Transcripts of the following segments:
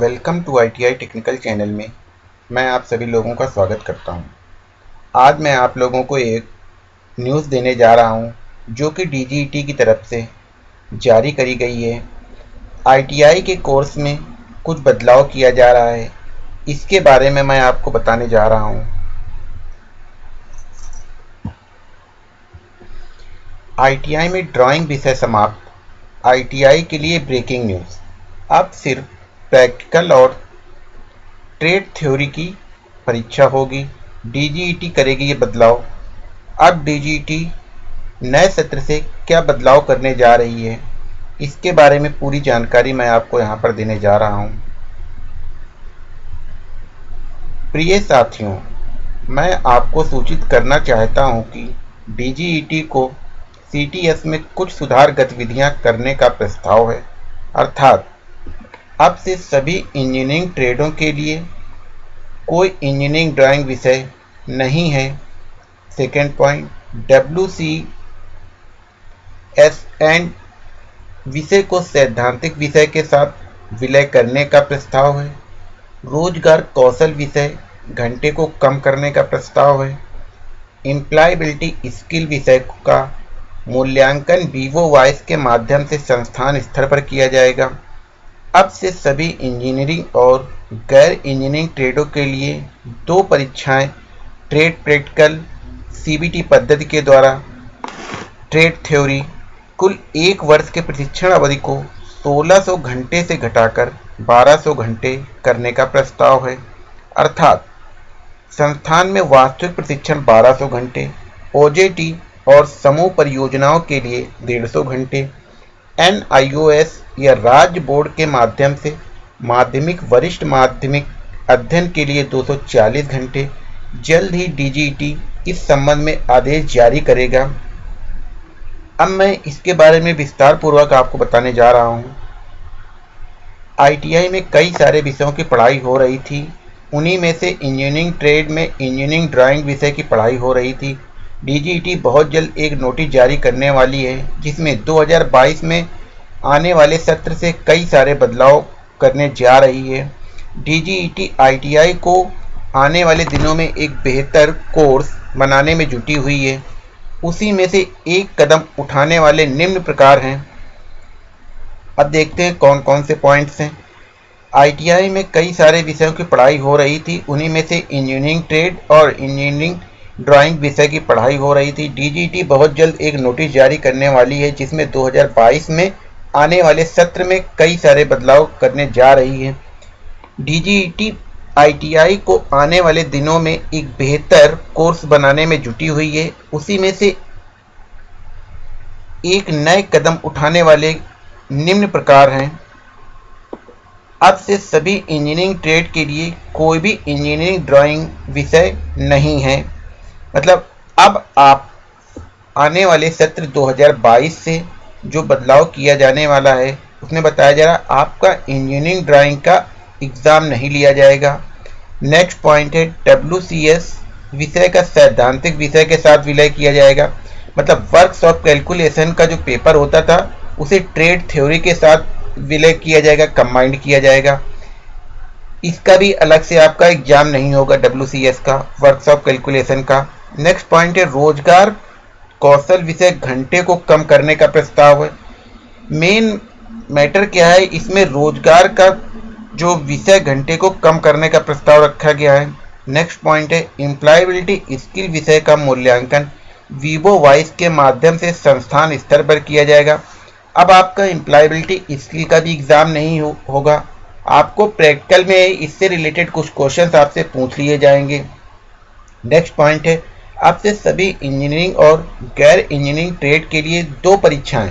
Welcome to ITI technical channel में मैं आप सभी लोगों का स्वागत करता हूँ। आज मैं आप लोगों को एक न्यूज़ देने जा रहा हूँ, जो कि डीजीटी की तरफ़ से जारी करी गई है आईटीआई के कोर्स में कुछ बदलाव किया जा रहा है इसके बारे में मैं आपको बताने जा रहा हूँ। आईटीआई में ड्राइंग विषय समाप्त आईटीआई के लिए ब्रेकिंग न्यूज़ अब सिर्फ़ प्रैक्टिकल और ट्रेड थ्योरी की परीक्षा होगी। डीजीईटी करेगी ये बदलाव। अब डीजीईटी नए सत्र से क्या बदलाव करने जा रही है, इसके बारे में पूरी जानकारी मैं आपको यहाँ पर देने जा रहा हूँ। प्रिय साथियों, मैं आपको सूचित करना चाहता हूँ कि डीजीईटी को सीटीएस में कुछ सुधार गतिविधियाँ करने का प्रस्ताव है, अर्थात अब से सभी इंजीनियरिंग ट्रेडों के लिए कोई इंजीनियरिंग ड्राइंग विषय नहीं है। Second point W C S and विषय को सैद्धांतिक विषय के साथ विलय करने का प्रस्ताव है। रोज़गार कौशल विषय घंटे को कम करने का प्रस्ताव है। इम्प्लायबिलिटी स्किल विषय का मूल्यांकन वीवो वॉइस के माध्यम से संस्थान स्तर पर किया जाएगा। अब से सभी इंजीनियरिंग और गैर इंजीनियरिंग ट्रेडों के लिए दो परीक्षाएँ, ट्रेड प्रैक्टिकल सीबीटी पद्धति के द्वारा, ट्रेड थ्योरी, कुल एक वर्ष के प्रशिक्षण अवधि को 1600 घंटे से घटाकर 1200 घंटे करने का प्रस्ताव है। अर्थात, संस्थान में वास्तविक प्रशिक्षण 1200 घंटे ओजेटी और समूह परियोजनाओं के लिए 150 घंटे एनआईओएस या राज्य बोर्ड के माध्यम से माध्यमिक, वरिष्ठ माध्यमिक अध्ययन के लिए 240 घंटे जल्द ही डीजीटी इस संबंध में आदेश जारी करेगा। अब मैं इसके बारे में विस्तार पूर्वक आपको बताने जा रहा हूँ। आईटीआई में कई सारे विषयों की पढ़ाई हो रही थी। उन्हीं में से इंजीनियरिंग ट्रेड में इंजीनियरिंग ड्राइंग विषय की पढ़ाई हो रही थी। डीजीटी बहुत जल्द एक नोटिस जारी करने वाली है, जिसमें 2022 में आने वाले सत्र से कई सारे बदलाव करने जा रही है। डीजीईटी आईटीआई को आने वाले दिनों में एक बेहतर कोर्स बनाने में जुटी हुई है। उसी में से एक कदम उठाने वाले निम्न प्रकार हैं। अब देखते हैं कौन कौन से पॉइंट्स हैं। आईटीआई में कई सारे विषयों की पढ़ाई हो रही थी, उन्हीं में से इंजीनियरिंग ट्रेड और इंजीनियरिंग ड्राइंग विषय की पढ़ाई हो रही थी। डीजीटी बहुत जल्द एक नोटिस जारी करने वाली है, जिसमें 2022 में आने वाले सत्र में कई सारे बदलाव करने जा रही है। डीजीटी आईटीआई को आने वाले दिनों में एक बेहतर कोर्स बनाने में जुटी हुई है। उसी में से एक नए कदम उठाने वाले निम्न प्रकार हैं। अब से सभी इंजीनियरिंग ट्रेड के लिए कोई भी इंजीनियरिंग ड्राइंग विषय नहीं है। मतलब अब आप आने वाले सत्र 2022 से जो बदलाव किया जाने वाला है, उसमें बताया जा रहा आपका इंजीनियरिंग ड्राइंग का एग्ज़ाम नहीं लिया जाएगा। नेक्स्ट पॉइंट है डब्ल्यू विषय का सैद्धांतिक विषय के साथ विलय किया जाएगा। मतलब वर्क्स ऑफ़ कैलकुलेशन का जो पेपर होता था, उसे ट्रेड थ्योरी के साथ विलय किया जाएगा कंबाइंड किया जाएगा। इसका भी अलग से आपका एग्ज़ाम नहीं होगा डब्ल्यू का वर्क्स ऑफ़ कैलकुलेशन का। नेक्स्ट पॉइंट है रोज़गार कौशल विषय घंटे को कम करने का प्रस्ताव है। मेन मैटर क्या है इसमें रोज़गार का जो विषय घंटे को कम करने का प्रस्ताव रखा गया है। नेक्स्ट पॉइंट है एम्प्लॉयबिलिटी स्किल विषय का मूल्यांकन। वीवो वाइस के माध्यम से संस्थान स्तर पर किया जाएगा। अब आपका एम्प्लॉयबिलिटी स्किल का भी एग्ज़ाम नहीं हो, होगा। आपको प्रैक्टिकल में इससे रिलेटेड कुछ क्वेश्चंस आपसे पूछ लिए जाएँगे। नेक्स्ट पॉइंट है आपसे सभी इंजीनियरिंग और गैर इंजीनियरिंग ट्रेड के लिए दो परीक्षाएँ,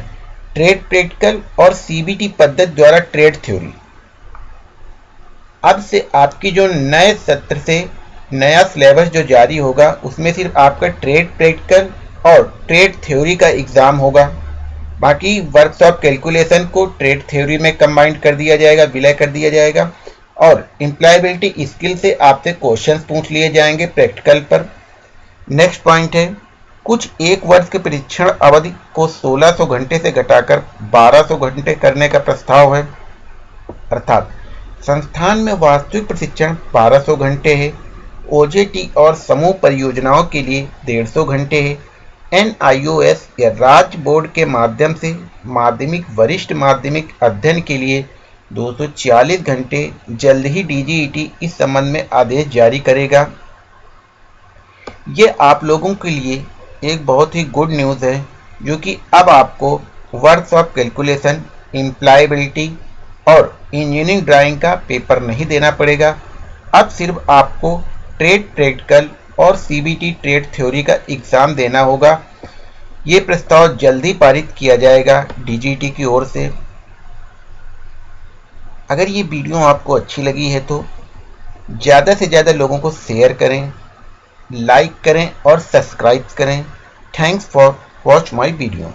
ट्रेड प्रैक्टिकल और सीबीटी पद्धति द्वारा ट्रेड थ्योरी। अब से आपकी जो नए सत्र से नया सिलेबस जो जारी होगा, उसमें सिर्फ़ आपका ट्रेड प्रैक्टिकल और ट्रेड थ्योरी का एग्ज़ाम होगा। बाकी वर्कशॉप कैलकुलेशन को ट्रेड थ्योरी में कंबाइंड कर दिया जाएगा, विलय कर दिया जाएगा और एम्प्लॉयबिलिटी स्किल से आपसे क्वेश्चंस पूछ लिए जाएँगे प्रैक्टिकल पर। नेक्स्ट पॉइंट है, कुछ एक वर्ष के परीक्षण अवधि को 1600 घंटे से घटाकर 1200 घंटे करने का प्रस्ताव है। अर्थात, संस्थान में वास्तविक प्रशिक्षण 1200 घंटे है ओजेटी और समूह परियोजनाओं के लिए 150 घंटे है। एन या राज्य बोर्ड के माध्यम से माध्यमिक, वरिष्ठ माध्यमिक अध्ययन के लिए 240 घंटे जल्द ही डीजीईटी इस संबंध में आदेश जारी करेगा। ये आप लोगों के लिए एक बहुत ही गुड न्यूज़ है, जो कि अब आपको वर्क्स ऑफ़ कैलकुलेशन इम्प्लाइबिलिटी और इंजीनियरिंग ड्राइंग का पेपर नहीं देना पड़ेगा। अब सिर्फ़ आपको ट्रेड प्रैक्टिकल और सीबीटी ट्रेड थ्योरी का एग्ज़ाम देना होगा। ये प्रस्ताव जल्दी पारित किया जाएगा डीजीटी की ओर से। अगर ये वीडियो आपको अच्छी लगी है तो ज़्यादा से ज़्यादा लोगों को शेयर करें। लाइक करें और सब्सक्राइब करें. Thanks for watch my video